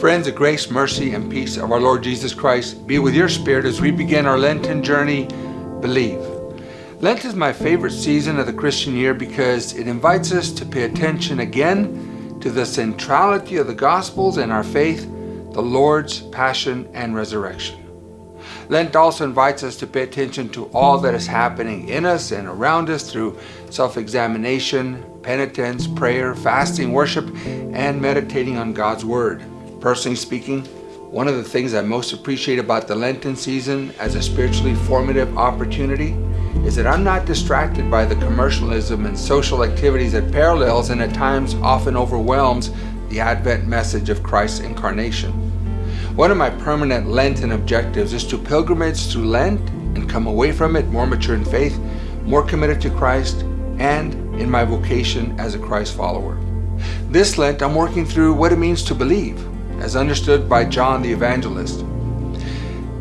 Friends, the grace, mercy, and peace of our Lord Jesus Christ be with your spirit as we begin our Lenten journey, Believe. Lent is my favorite season of the Christian year because it invites us to pay attention again to the centrality of the Gospels and our faith, the Lord's passion and resurrection. Lent also invites us to pay attention to all that is happening in us and around us through self-examination, penitence, prayer, fasting, worship, and meditating on God's Word. Personally speaking, one of the things I most appreciate about the Lenten season as a spiritually formative opportunity is that I'm not distracted by the commercialism and social activities that parallels and at times often overwhelms the Advent message of Christ's incarnation. One of my permanent Lenten objectives is to pilgrimage through Lent and come away from it more mature in faith, more committed to Christ, and in my vocation as a Christ follower. This Lent, I'm working through what it means to believe, as understood by John the Evangelist.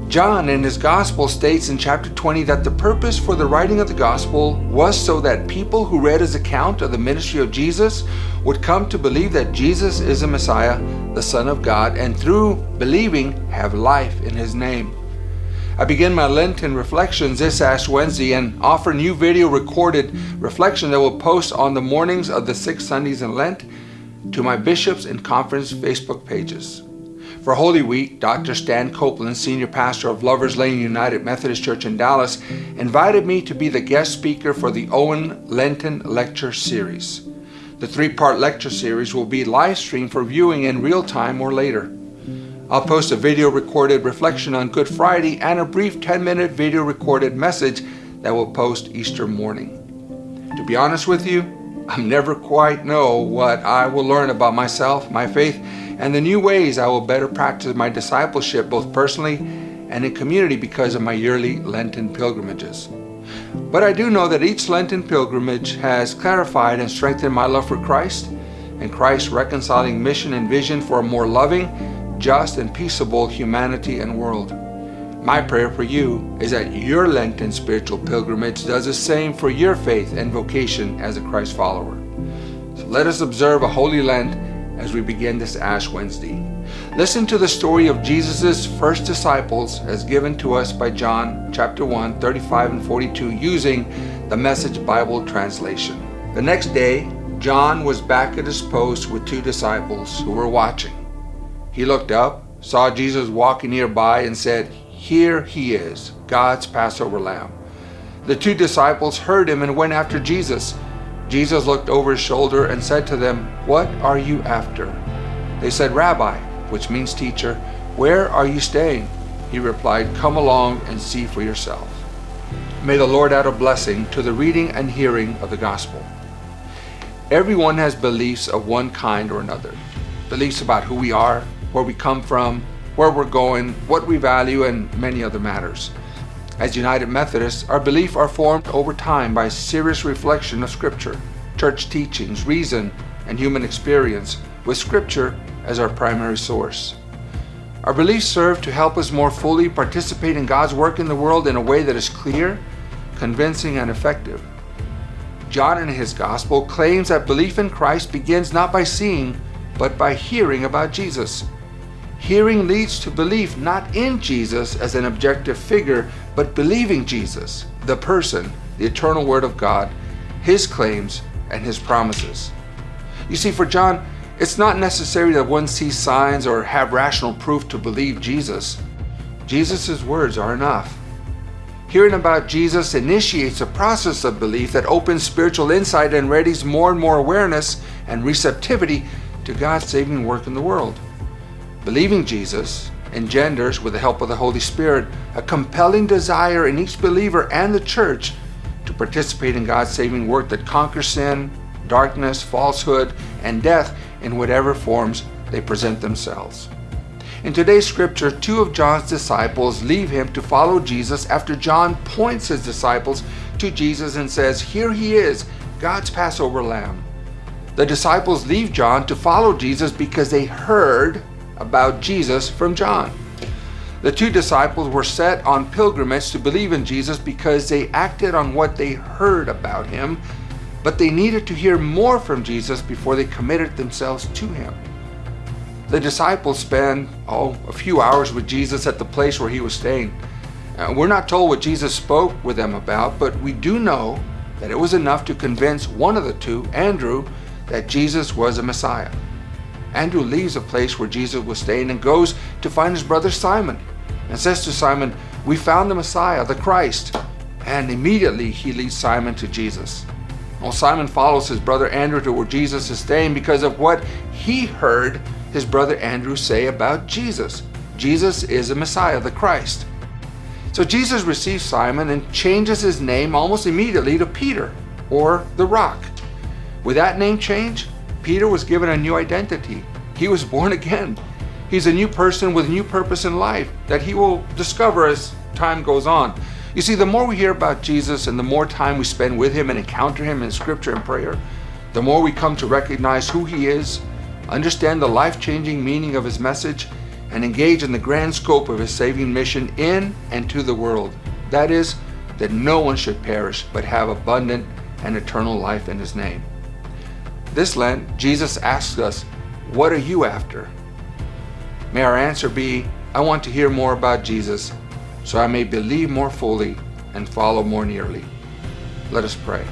John in his Gospel states in chapter 20 that the purpose for the writing of the Gospel was so that people who read his account of the ministry of Jesus would come to believe that Jesus is the Messiah, the Son of God, and through believing have life in his name. I begin my Lenten reflections this Ash Wednesday and offer new video recorded reflection that will post on the mornings of the six Sundays in Lent to my bishops and conference Facebook pages. For Holy Week, Dr. Stan Copeland, Senior Pastor of Lover's Lane United Methodist Church in Dallas, invited me to be the guest speaker for the Owen Lenten Lecture Series. The three-part lecture series will be live streamed for viewing in real time or later. I'll post a video recorded reflection on Good Friday and a brief 10-minute video recorded message that will post Easter morning. To be honest with you, I never quite know what I will learn about myself, my faith, and the new ways I will better practice my discipleship both personally and in community because of my yearly Lenten pilgrimages. But I do know that each Lenten pilgrimage has clarified and strengthened my love for Christ and Christ's reconciling mission and vision for a more loving, just, and peaceable humanity and world. My prayer for you is that your Lenten spiritual pilgrimage does the same for your faith and vocation as a Christ follower. So let us observe a Holy Lent as we begin this Ash Wednesday. Listen to the story of Jesus' first disciples as given to us by John chapter 1, 35 and 42 using the Message Bible translation. The next day, John was back at his post with two disciples who were watching. He looked up, saw Jesus walking nearby and said, Here he is, God's Passover lamb. The two disciples heard him and went after Jesus. Jesus looked over his shoulder and said to them, What are you after? They said, Rabbi, which means teacher, where are you staying? He replied, Come along and see for yourself. May the Lord add a blessing to the reading and hearing of the gospel. Everyone has beliefs of one kind or another. Beliefs about who we are, where we come from, where we're going, what we value, and many other matters. As United Methodists, our beliefs are formed over time by serious reflection of Scripture, church teachings, reason, and human experience, with Scripture as our primary source. Our beliefs serve to help us more fully participate in God's work in the world in a way that is clear, convincing, and effective. John in his Gospel claims that belief in Christ begins not by seeing, but by hearing about Jesus. Hearing leads to belief not in Jesus as an objective figure, but believing Jesus, the person, the eternal Word of God, His claims, and His promises. You see, for John, it's not necessary that one sees signs or have rational proof to believe Jesus. Jesus' words are enough. Hearing about Jesus initiates a process of belief that opens spiritual insight and readies more and more awareness and receptivity to God's saving work in the world. Believing Jesus engenders, with the help of the Holy Spirit, a compelling desire in each believer and the church to participate in God's saving work that conquers sin, darkness, falsehood, and death in whatever forms they present themselves. In today's scripture, two of John's disciples leave him to follow Jesus after John points his disciples to Jesus and says, Here he is, God's Passover lamb. The disciples leave John to follow Jesus because they heard about Jesus from John. The two disciples were set on pilgrimage to believe in Jesus because they acted on what they heard about him, but they needed to hear more from Jesus before they committed themselves to him. the disciples spend, oh, a few hours with Jesus at the place where he was staying. Uh, we're not told what Jesus spoke with them about, but we do know that it was enough to convince one of the two, Andrew, that Jesus was a Messiah. Andrew leaves the place where Jesus was staying and goes to find his brother Simon and says to Simon, We found the Messiah, the Christ. And immediately he leads Simon to Jesus. Well, Simon follows his brother Andrew to where Jesus is staying because of what he heard his brother Andrew say about Jesus. Jesus is a Messiah, the Christ. So Jesus receives Simon and changes his name almost immediately to Peter, or the Rock. With that name change, Peter was given a new identity. He was born again. He's a new person with a new purpose in life that he will discover as time goes on. You see, the more we hear about Jesus and the more time we spend with him and encounter him in scripture and prayer, the more we come to recognize who he is understand the life-changing meaning of his message, and engage in the grand scope of his saving mission in and to the world. That is, that no one should perish, but have abundant and eternal life in his name. This Lent, Jesus asks us, what are you after? May our answer be, I want to hear more about Jesus, so I may believe more fully and follow more nearly. Let us pray.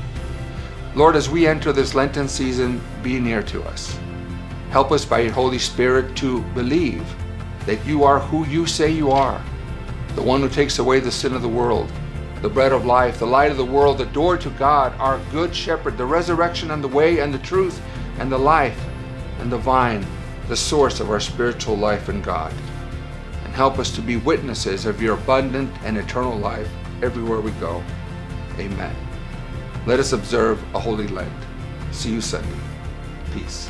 Lord, as we enter this Lenten season, be near to us. Help us by your Holy Spirit to believe that you are who you say you are, the one who takes away the sin of the world, the bread of life, the light of the world, the door to God, our good shepherd, the resurrection and the way and the truth and the life and the vine, the source of our spiritual life in God. And help us to be witnesses of your abundant and eternal life everywhere we go. Amen. Let us observe a holy Lent. See you Sunday. Peace.